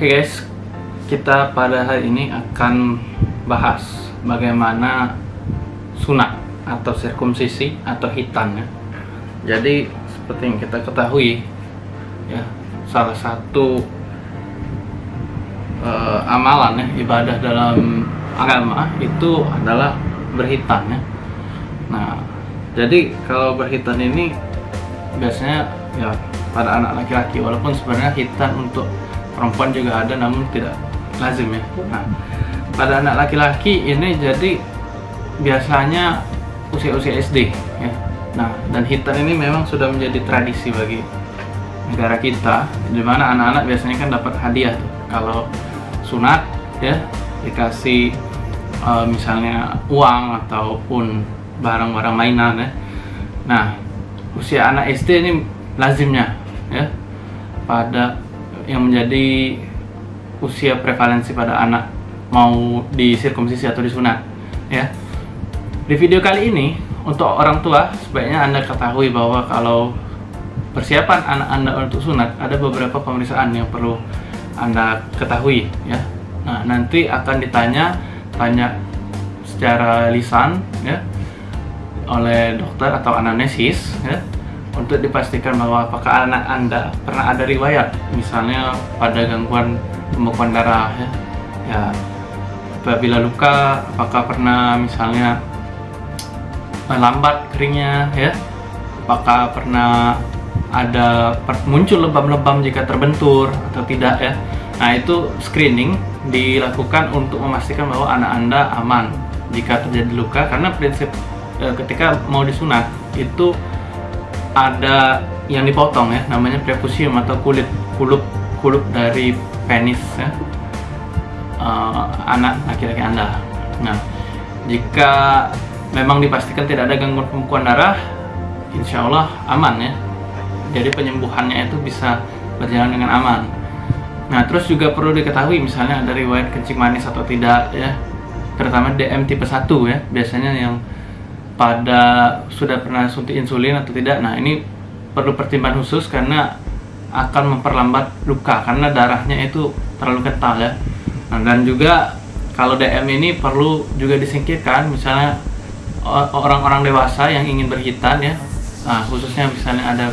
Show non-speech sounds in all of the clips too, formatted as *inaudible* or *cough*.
Oke guys, kita pada hari ini akan bahas bagaimana sunat atau sirkumsisi atau hitan ya. Jadi seperti yang kita ketahui ya, salah satu uh, amalan ya ibadah dalam agama itu adalah berhitan ya. Nah, jadi kalau berhitan ini biasanya ya pada anak laki-laki walaupun sebenarnya hitan untuk perempuan juga ada namun tidak lazim ya. Nah pada anak laki-laki ini jadi biasanya usia-usia SD ya. Nah dan hitam ini memang sudah menjadi tradisi bagi negara kita di mana anak-anak biasanya kan dapat hadiah tuh. kalau sunat ya dikasih uh, misalnya uang ataupun barang-barang mainan ya. Nah usia anak SD ini lazimnya ya pada yang menjadi usia prevalensi pada anak mau disirkumsisi atau disunat ya. Di video kali ini untuk orang tua sebaiknya anda ketahui bahwa kalau persiapan anak anda untuk sunat ada beberapa pemeriksaan yang perlu anda ketahui ya. Nah nanti akan ditanya tanya secara lisan ya oleh dokter atau anamnesis ya untuk dipastikan bahwa apakah anak Anda pernah ada riwayat misalnya pada gangguan pembekuan darah ya. ya apabila luka apakah pernah misalnya lambat keringnya ya apakah pernah ada muncul lebam-lebam jika terbentur atau tidak ya nah itu screening dilakukan untuk memastikan bahwa anak anda aman jika terjadi luka karena prinsip e, ketika mau disunat itu ada yang dipotong ya namanya prepusium atau kulit kulup kulup dari penis ya. Uh, anak laki-laki anda. Nah jika memang dipastikan tidak ada gangguan pembekuan darah insya Allah aman ya. Jadi penyembuhannya itu bisa berjalan dengan aman. Nah terus juga perlu diketahui misalnya ada riwayat kencing manis atau tidak ya. Terutama DM tipe 1 ya biasanya yang pada sudah pernah suntik insulin atau tidak nah ini perlu pertimbangan khusus karena akan memperlambat luka karena darahnya itu terlalu kental ya. Nah, dan juga kalau DM ini perlu juga disingkirkan misalnya orang-orang dewasa yang ingin berhitan ya. Nah, khususnya misalnya ada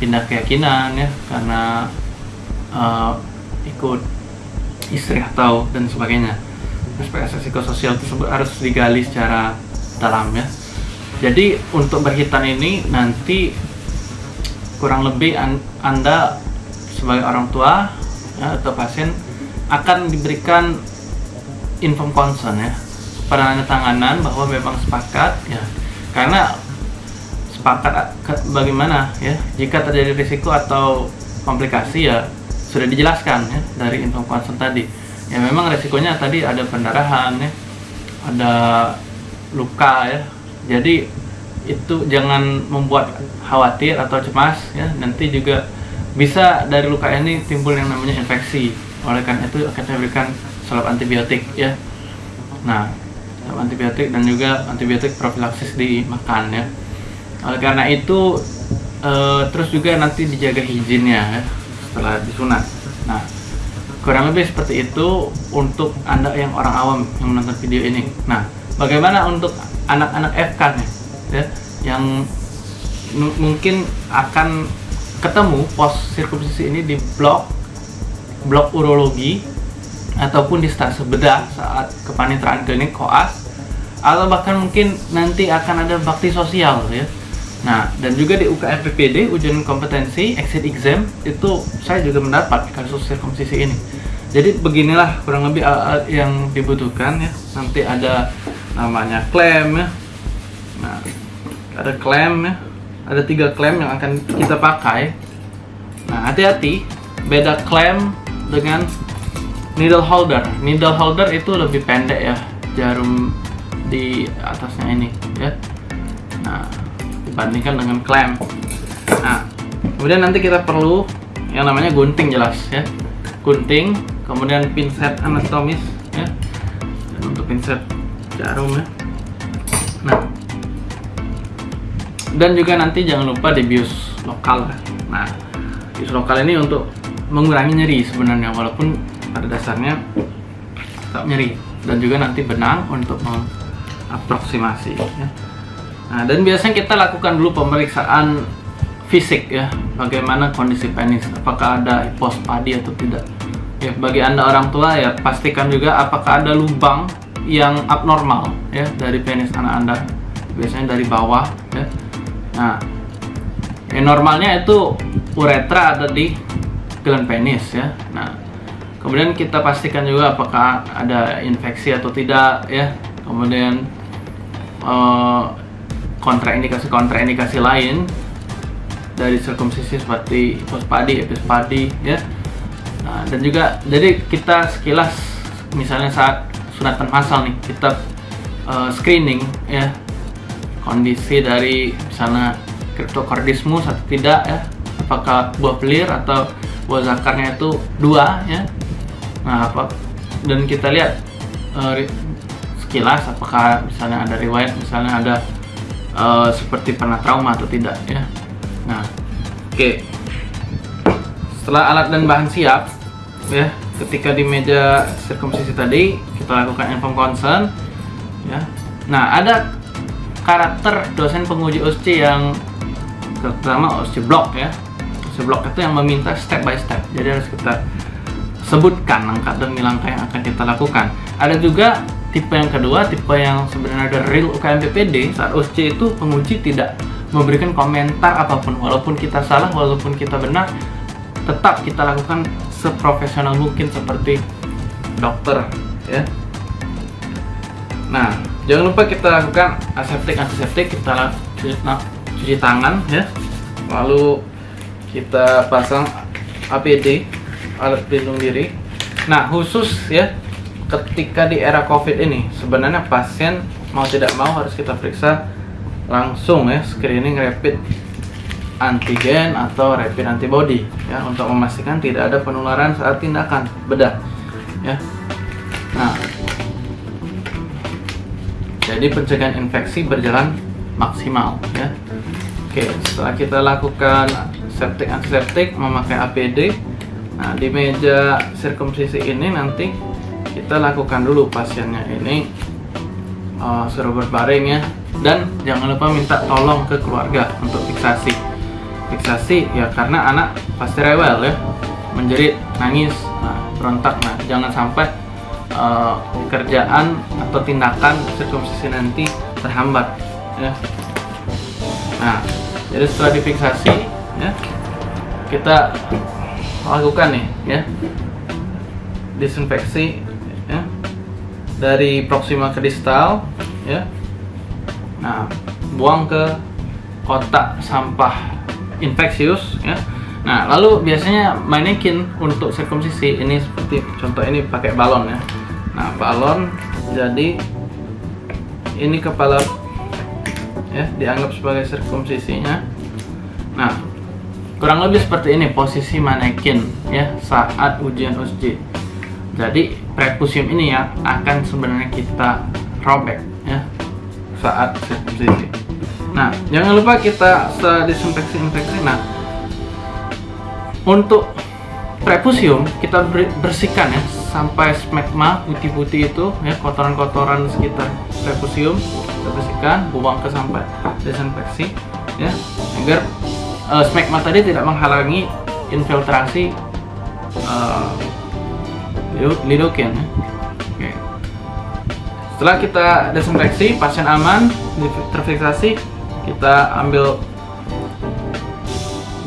pindah keyakinan ya karena uh, ikut istri atau dan sebagainya. Aspek psikososial tersebut harus digali secara dalam ya jadi untuk berhitan ini nanti kurang lebih anda sebagai orang tua ya, atau pasien akan diberikan inform concern ya. Pada tanganan bahwa memang sepakat ya. Karena sepakat bagaimana ya. Jika terjadi risiko atau komplikasi ya sudah dijelaskan ya dari inform concern tadi. Ya memang risikonya tadi ada pendarahan ya. Ada luka ya jadi itu jangan membuat khawatir atau cemas ya. Nanti juga bisa dari luka ini timbul yang namanya infeksi. Oleh karena itu akan diberikan salep antibiotik ya. Nah salep antibiotik dan juga antibiotik profilaksis dimakan ya. Oleh karena itu e, terus juga nanti dijaga higiennya ya setelah disunat. Nah kurang lebih seperti itu untuk anda yang orang awam yang menonton video ini. Nah bagaimana untuk anak-anak FK nih ya yang mungkin akan ketemu pos sirkumsisi ini di blok blok urologi ataupun di stase bedah saat kepanitraan klinik koas atau bahkan mungkin nanti akan ada bakti sosial ya. Nah dan juga di UKM PPD ujian kompetensi exit exam itu saya juga mendapat kasus sirkumsisi ini. Jadi beginilah kurang lebih alat yang dibutuhkan ya. Nanti ada namanya klaim ya. Nah ada klem ya. Ada tiga klem yang akan kita pakai. Nah hati-hati beda klem dengan needle holder. Needle holder itu lebih pendek ya jarum di atasnya ini ya. Nah dibandingkan dengan klem nah kemudian nanti kita perlu yang namanya gunting jelas ya. Gunting kemudian pinset anatomis ya. Dan untuk pinset jarum ya nah. Dan juga nanti jangan lupa di bius lokal. Nah bius lokal ini untuk mengurangi nyeri sebenarnya walaupun pada dasarnya tetap nyeri. Dan juga nanti benang untuk mengaproksimasi ya. Nah, dan biasanya kita lakukan dulu pemeriksaan fisik ya, bagaimana kondisi penis, apakah ada hipospadi atau tidak. Ya, bagi anda orang tua ya pastikan juga apakah ada lubang yang abnormal ya dari penis anak anda, biasanya dari bawah ya. Nah, yang normalnya itu uretra ada di gland penis ya. Nah, kemudian kita pastikan juga apakah ada infeksi atau tidak ya. Kemudian uh, kontraindikasi-kontraindikasi lain dari sirkumsisi seperti pospadi, epispadi ya. Nah, dan juga jadi kita sekilas misalnya saat sunatan massal nih kita uh, screening ya. Kondisi dari misalnya cryptocardismus atau tidak ya. Apakah buah pelir atau buah zakarnya itu dua ya. Nah apa? Dan kita lihat uh, sekilas apakah misalnya ada riwayat misalnya ada uh, seperti pernah trauma atau tidak ya. Nah oke. Okay. setelah alat dan bahan siap ya ketika di meja sirkumsisi tadi kita lakukan inform consent ya. Nah ada karakter dosen penguji OSC yang terutama OSC block ya. OSC block itu yang meminta step by step. Jadi harus kita sebutkan langkah demi langkah yang akan kita lakukan. Ada juga tipe yang kedua, tipe yang sebenarnya ada real UKM PPD saat OSC itu penguji tidak memberikan komentar apa pun. Walaupun kita salah, walaupun kita benar tetap kita lakukan seprofesional mungkin seperti dokter ya. Nah jangan lupa kita lakukan aseptik antiseptik kita cuci, nah, cuci tangan ya. Lalu kita pasang APD alat pelindung diri. Nah khusus ya ketika di era covid ini sebenarnya pasien mau tidak mau harus kita periksa langsung ya screening rapid antigen atau rapid antibody ya untuk memastikan tidak ada penularan saat tindakan bedah ya. Nah jadi pencegahan infeksi berjalan maksimal ya. Oke setelah kita lakukan septic antiseptik memakai APD nah di meja sirkumsisi ini nanti kita lakukan dulu pasiennya ini uh, suruh berbaring ya. Dan jangan lupa minta tolong ke keluarga untuk fiksasi fiksasi ya karena anak pasti rewel ya. Menjerit nangis nah, berontak. Nah jangan sampai uh, kerjaan atau tindakan sirkumsisi nanti terhambat ya. Nah jadi setelah difiksasi ya kita lakukan nih ya disinfeksi ya dari proxima ke distal ya. Nah buang ke kotak sampah infeksius ya. Nah lalu biasanya manekin untuk sirkumsisi ini seperti contoh ini pakai balon ya. Nah balon jadi ini kepala ya dianggap sebagai sirkumsisinya. Nah kurang lebih seperti ini posisi manekin ya saat ujian USG jadi prepusium ini ya akan sebenarnya kita robek ya saat sirkumsisi. Nah, jangan lupa kita setelah disinfeksi infeksi. Nah, untuk prepusium kita bersihkan ya sampai smegma putih-putih itu ya kotoran-kotoran sekitar prepusium kita bersihkan, buang ke sampai desinfeksi ya agar uh, smegma tadi tidak menghalangi infiltrasi uh, lidocaine ya. Oke. Setelah kita desinfeksi, pasien aman, terfiksasi, kita ambil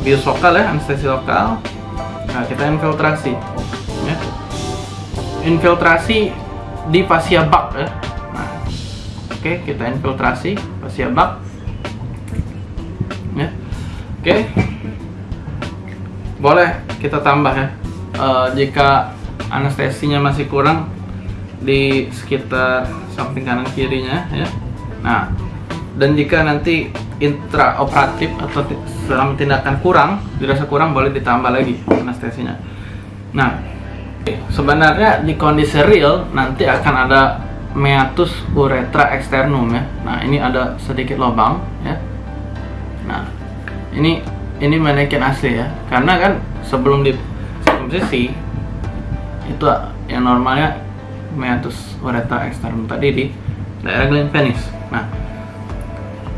bios lokal ya, anestesi lokal. Nah, kita infiltrasi. Ya. Infiltrasi di fascia bak ya. Nah, oke, kita infiltrasi fascia bak. Ya. Oke. Boleh kita tambah ya. Uh, jika anestesinya masih kurang di sekitar samping kanan kirinya ya nah dan jika nanti intraoperatif atau selama tindakan kurang dirasa kurang boleh ditambah lagi anestesinya. Nah sebenarnya di kondisi real nanti akan ada meatus uretra externum ya. Nah ini ada sedikit lubang ya. Nah ini ini manekin asli ya. Karena kan sebelum di sirkumsisi itu yang normalnya meatus ureter externum tadi di daerah gland penis. Nah,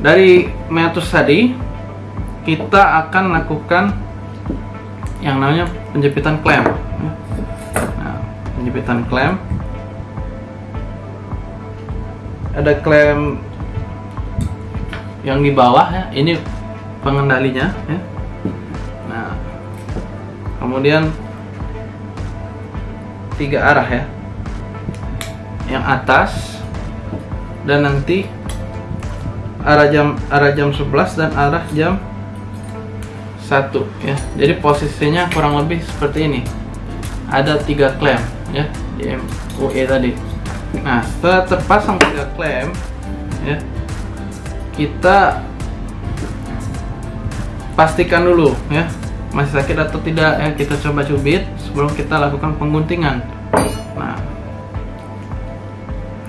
dari meatus tadi kita akan lakukan yang namanya penjepitan klem. Nah, penjepitan klem. Ada klem yang di bawah ya, ini pengendalinya ya. Nah, kemudian tiga arah ya. Yang atas dan nanti arah jam arah jam 11 dan arah jam satu ya. Jadi posisinya kurang lebih seperti ini. Ada tiga klem ya di MUE tadi. Nah setelah terpasang tiga klem ya kita pastikan dulu ya masih sakit atau tidak ya. Kita coba cubit sebelum kita lakukan pengguntingan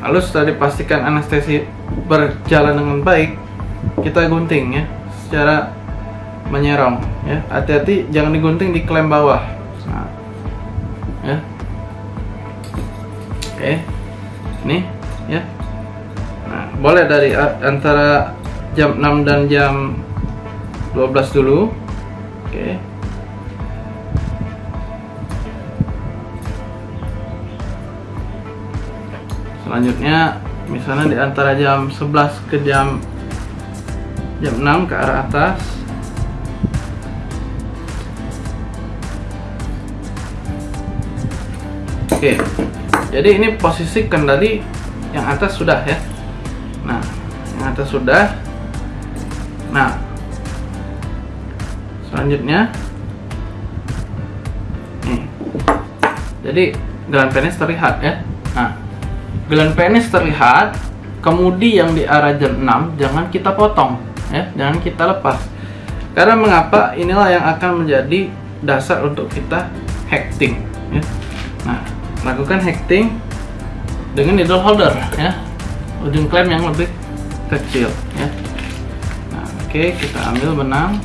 lalu setelah dipastikan anestesi berjalan dengan baik kita gunting ya secara menyerong ya. Hati-hati jangan digunting di klem bawah. Nah, ya. Oke ini ya. Nah boleh dari antara jam 6 dan jam 12 dulu. Oke selanjutnya misalnya di antara jam 11 ke jam jam 6 ke arah atas Oke, jadi ini posisi kendali yang atas sudah ya. Nah, yang atas sudah. Nah, selanjutnya, nih. Jadi gelan penis terlihat ya. Nah, gelan penis terlihat. Kemudi yang di arah jam 6 jangan kita potong ya, jangan kita lepas. Karena mengapa? Inilah yang akan menjadi dasar untuk kita hacking ya. Nah, lakukan hacking dengan needle holder ya ujung klem yang lebih kecil ya nah oke okay, kita ambil benang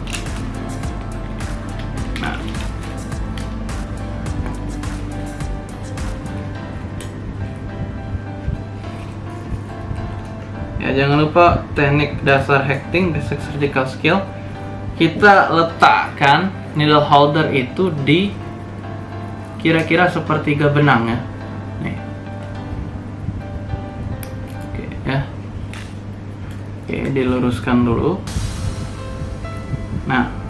ya jangan lupa teknik dasar hacking basic surgical skill. Kita letakkan needle holder itu di kira-kira sepertiga benang ya. Nih. Oke ya. Oke diluruskan dulu. Nah.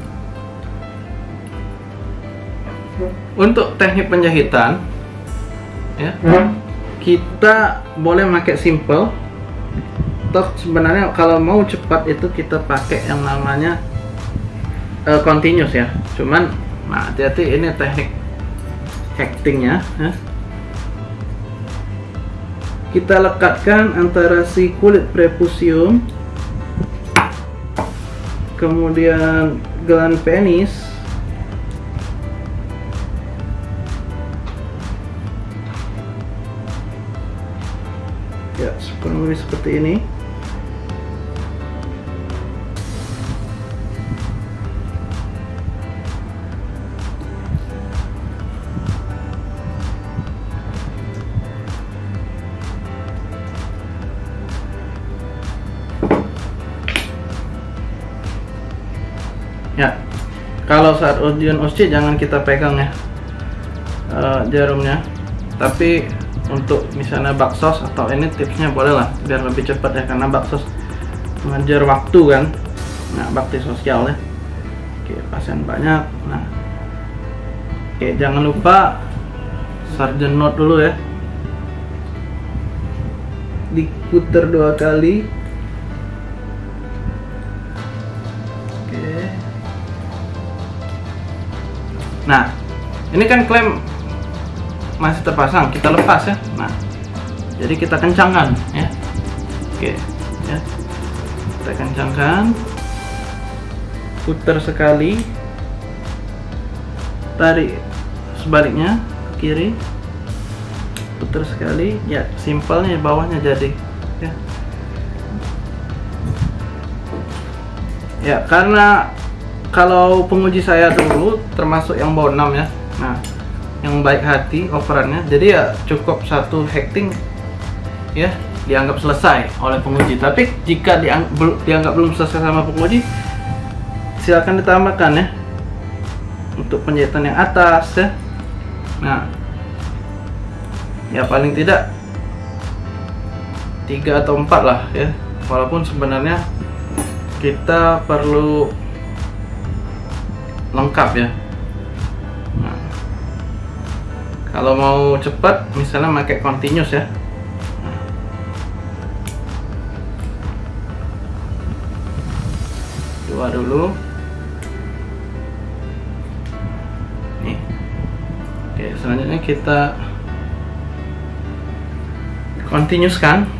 Untuk teknik penjahitan ya kita boleh pakai simple toh sebenarnya kalau mau cepat itu kita pakai yang namanya uh, continuous ya cuman nah hati-hati ini teknik hectingnya ya. kita lekatkan antara si kulit prepusium kemudian gelan penis ya seperti ini ya. Kalau saat ujian OSCE jangan kita pegang ya uh, jarumnya. Tapi untuk misalnya baksos atau ini tipsnya boleh lah biar lebih cepat ya karena baksos mengajar waktu kan. Nah bakti sosial ya oke pasien banyak. Nah oke jangan lupa sarjan note dulu ya. Diputer dua kali ini kan klem masih terpasang, kita lepas ya. Nah, jadi kita kencangkan ya. Oke, ya. Kita kencangkan. Putar sekali. Tarik sebaliknya ke kiri. Putar sekali. Ya, simpelnya bawahnya jadi ya. Ya, karena kalau penguji saya dulu termasuk yang bawah 6 ya nah yang baik hati operannya jadi ya cukup satu hacking ya dianggap selesai oleh penguji. Tapi jika diang dianggap belum selesai sama penguji silakan ditambahkan ya untuk penjahitan yang atas ya. Nah ya paling tidak tiga atau empat lah ya. Walaupun sebenarnya kita perlu lengkap ya kalau mau cepat misalnya pakai continuous ya. Dua dulu. Nih. Oke selanjutnya kita continuous kan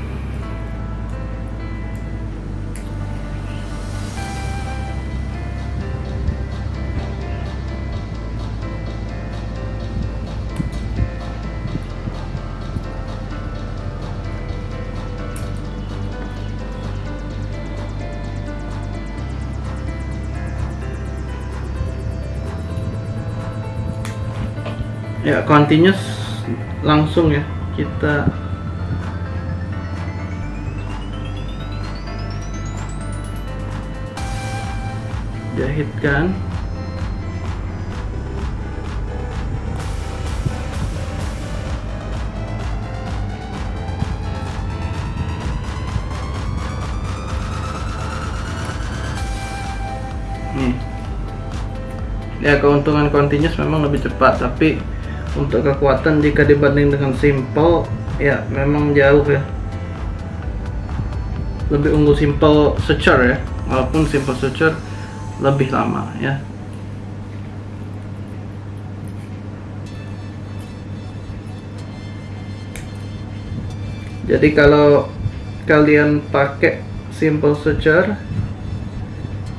ya continuous langsung ya. Kita jahitkan. Nih. Ya keuntungan continuous memang lebih cepat tapi untuk kekuatan jika dibanding dengan simple ya memang jauh ya. Lebih unggul simple suture ya. Walaupun simple suture lebih lama ya. Jadi kalau kalian pakai simple suture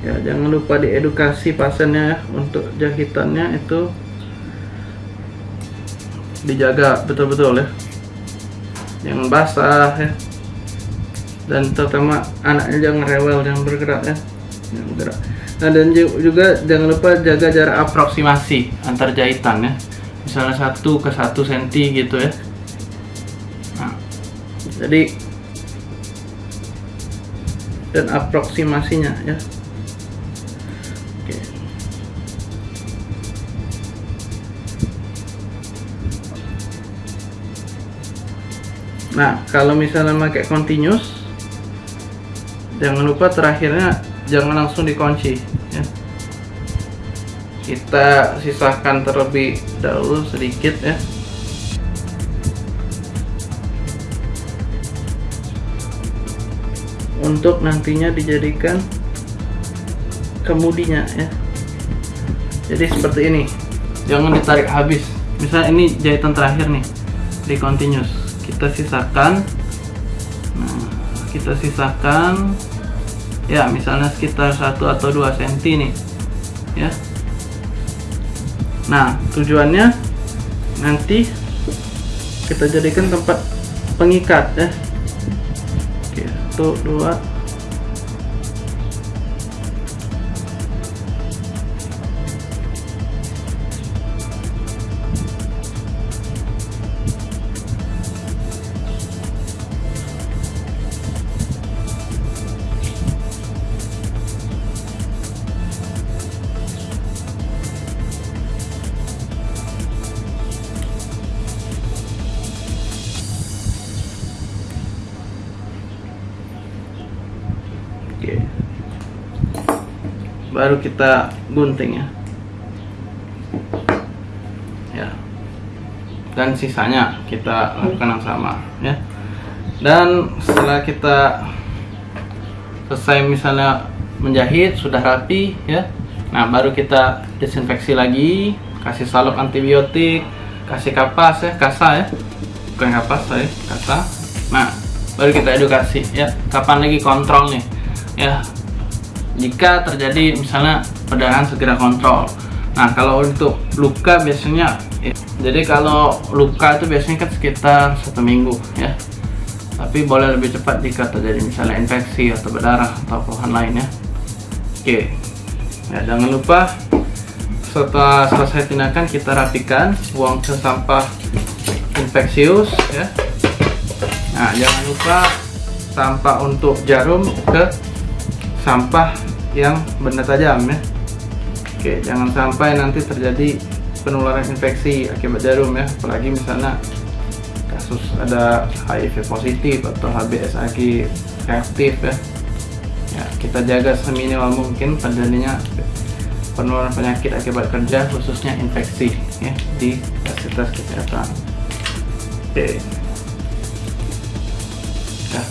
ya jangan lupa diedukasi pasiennya ya, untuk jahitannya itu dijaga betul-betul ya. Jangan basah ya. Dan terutama anaknya jangan rewel jangan bergerak ya. Jangan bergerak. Nah dan juga jangan lupa jaga jarak aproksimasi antar jahitan ya. Misalnya satu ke satu senti gitu ya. Nah, jadi dan aproksimasinya ya Nah, kalau misalnya pakai continuous, jangan lupa terakhirnya jangan langsung dikunci. Ya. Kita sisakan terlebih dahulu sedikit ya. Untuk nantinya dijadikan kemudinya ya. Jadi seperti ini. Jangan ditarik habis. Misalnya ini jahitan terakhir nih di continuous kita sisakan. Nah, kita sisakan. Ya misalnya sekitar satu atau dua cm nih ya. Nah tujuannya nanti kita jadikan tempat pengikat ya. Oke 1 2 Baru kita gunting ya. Ya. Dan sisanya kita lakukan yang sama ya. Dan setelah kita selesai misalnya menjahit sudah rapi ya. Nah, baru kita desinfeksi lagi, kasih salep antibiotik, kasih kapas ya, kasa ya. Bukan kapas saya, kasa. Nah, baru kita edukasi ya. Kapan lagi kontrol nih? ya jika terjadi misalnya perdarahan segera kontrol. Nah kalau untuk luka biasanya ya, jadi kalau luka itu biasanya kan sekitar satu minggu ya. Tapi boleh lebih cepat jika terjadi misalnya infeksi atau berdarah atau keluhan lain ya. Oke. Ya jangan lupa setelah selesai tindakan kita rapikan buang ke sampah infeksius ya. Nah jangan lupa sampah untuk jarum ke sampah yang benda tajam ya. Oke jangan sampai nanti terjadi penularan infeksi akibat jarum ya. Apalagi misalnya kasus ada HIV positif atau HBsAg reaktif ya. Ya kita jaga seminimal mungkin terjadinya penularan penyakit akibat kerja khususnya infeksi ya di fasilitas kesehatan. Oke. Ya.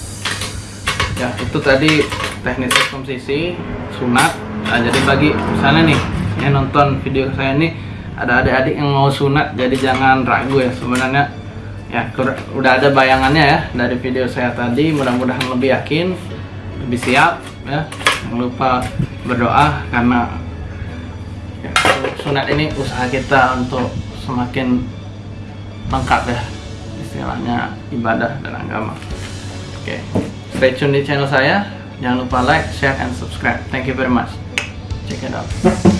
Ya itu tadi teknik sisi sunat. Nah, jadi bagi misalnya nih yang nonton video saya ini ada adik-adik yang mau sunat jadi jangan ragu ya. Sebenarnya ya udah ada bayangannya ya dari video saya tadi. Mudah-mudahan lebih yakin lebih siap ya. Jangan lupa berdoa karena ya, sunat ini usaha kita untuk semakin lengkap ya istilahnya ibadah dan agama. Oke okay. stay tune di channel saya jangan lupa like share and subscribe. Thank you very much. Check it out *laughs*